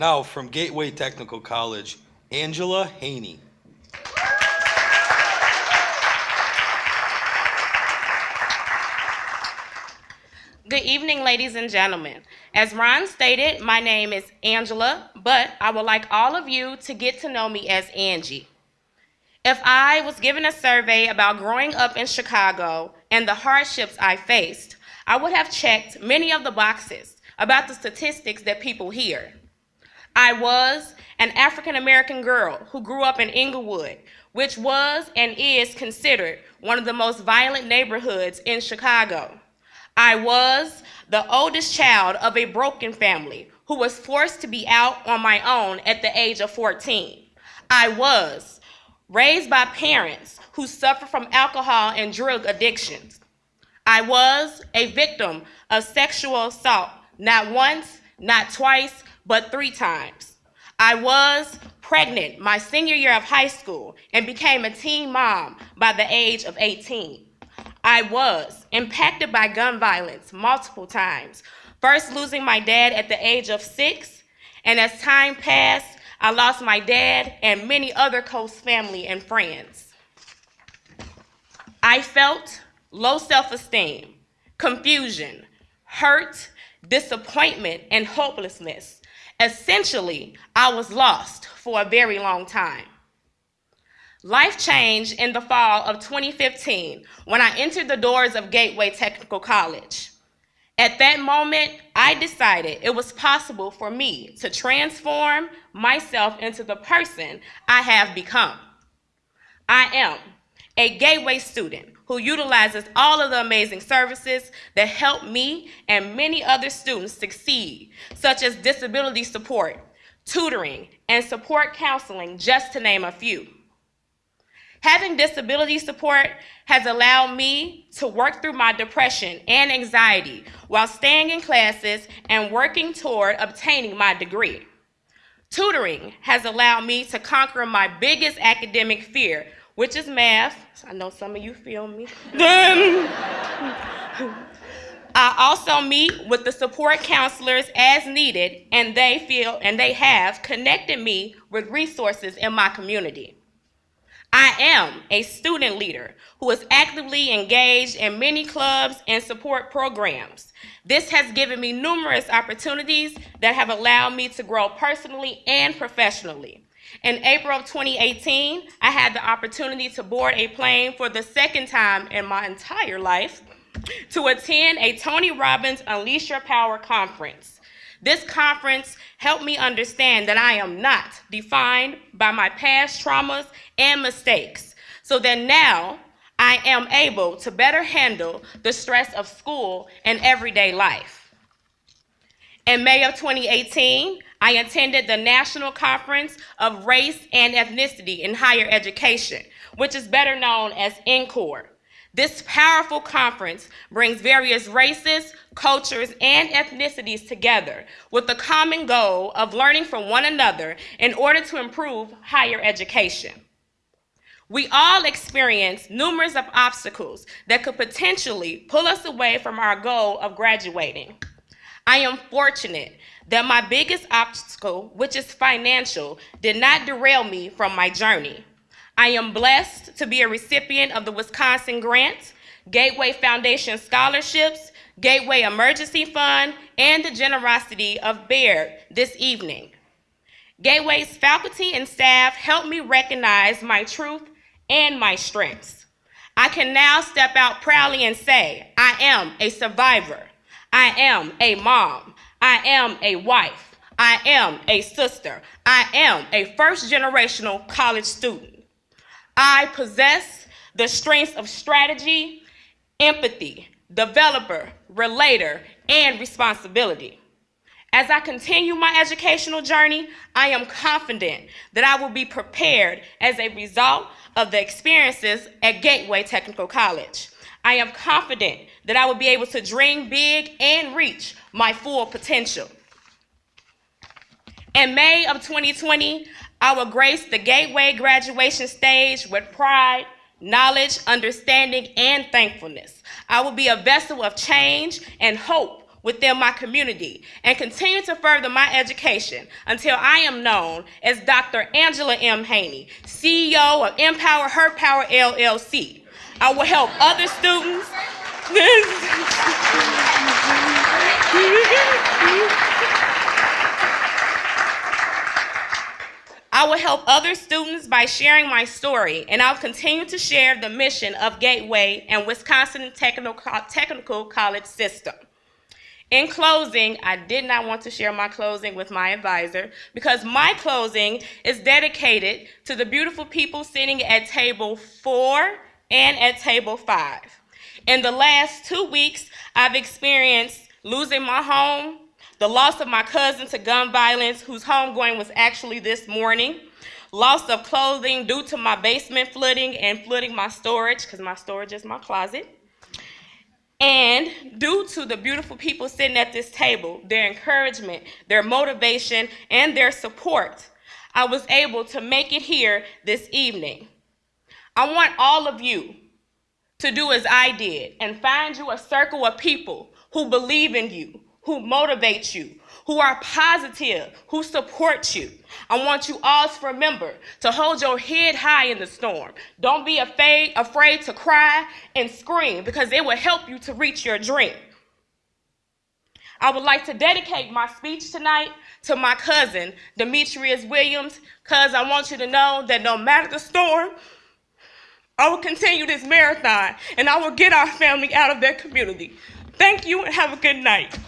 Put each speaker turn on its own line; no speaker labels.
Now, from Gateway Technical College, Angela Haney.
Good evening, ladies and gentlemen. As Ron stated, my name is Angela, but I would like all of you to get to know me as Angie. If I was given a survey about growing up in Chicago and the hardships I faced, I would have checked many of the boxes about the statistics that people hear. I was an African American girl who grew up in Englewood, which was and is considered one of the most violent neighborhoods in Chicago. I was the oldest child of a broken family who was forced to be out on my own at the age of 14. I was raised by parents who suffer from alcohol and drug addictions. I was a victim of sexual assault, not once, not twice, but three times. I was pregnant my senior year of high school and became a teen mom by the age of 18. I was impacted by gun violence multiple times, first losing my dad at the age of six, and as time passed, I lost my dad and many other close family and friends. I felt low self-esteem, confusion, hurt, disappointment, and hopelessness. Essentially, I was lost for a very long time. Life changed in the fall of 2015 when I entered the doors of Gateway Technical College. At that moment, I decided it was possible for me to transform myself into the person I have become. I am a Gateway student who utilizes all of the amazing services that help me and many other students succeed, such as disability support, tutoring, and support counseling, just to name a few. Having disability support has allowed me to work through my depression and anxiety while staying in classes and working toward obtaining my degree. Tutoring has allowed me to conquer my biggest academic fear, which is math. I know some of you feel me. I also meet with the support counselors as needed, and they feel and they have connected me with resources in my community. I am a student leader who is actively engaged in many clubs and support programs. This has given me numerous opportunities that have allowed me to grow personally and professionally. In April of 2018, I had the opportunity to board a plane for the second time in my entire life to attend a Tony Robbins Unleash Your Power conference. This conference helped me understand that I am not defined by my past traumas and mistakes, so that now I am able to better handle the stress of school and everyday life. In May of 2018, I attended the National Conference of Race and Ethnicity in Higher Education, which is better known as NCORE. This powerful conference brings various races, cultures, and ethnicities together with the common goal of learning from one another in order to improve higher education. We all experience numerous of obstacles that could potentially pull us away from our goal of graduating. I am fortunate that my biggest obstacle, which is financial, did not derail me from my journey. I am blessed to be a recipient of the Wisconsin Grant, Gateway Foundation Scholarships, Gateway Emergency Fund, and the generosity of Baird this evening. Gateway's faculty and staff helped me recognize my truth and my strengths. I can now step out proudly and say, I am a survivor. I am a mom. I am a wife. I am a sister. I am a first generational college student. I possess the strengths of strategy, empathy, developer, relator, and responsibility. As I continue my educational journey, I am confident that I will be prepared as a result of the experiences at Gateway Technical College. I am confident that I will be able to dream big and reach my full potential. In May of 2020, I will grace the Gateway graduation stage with pride, knowledge, understanding, and thankfulness. I will be a vessel of change and hope within my community and continue to further my education until I am known as Dr. Angela M. Haney, CEO of Empower Her Power LLC. I will help other students. I will help other students by sharing my story, and I'll continue to share the mission of Gateway and Wisconsin Technical, Technical College System. In closing, I did not want to share my closing with my advisor because my closing is dedicated to the beautiful people sitting at table four and at table five. In the last two weeks, I've experienced losing my home, the loss of my cousin to gun violence, whose homegoing was actually this morning, loss of clothing due to my basement flooding and flooding my storage, because my storage is my closet. And due to the beautiful people sitting at this table, their encouragement, their motivation, and their support, I was able to make it here this evening. I want all of you to do as I did and find you a circle of people who believe in you, who motivate you, who are positive, who support you. I want you all to remember to hold your head high in the storm. Don't be afraid, afraid to cry and scream because it will help you to reach your dream. I would like to dedicate my speech tonight to my cousin, Demetrius Williams, because I want you to know that no matter the storm, I will continue this marathon and I will get our family out of their community. Thank you and have a good night.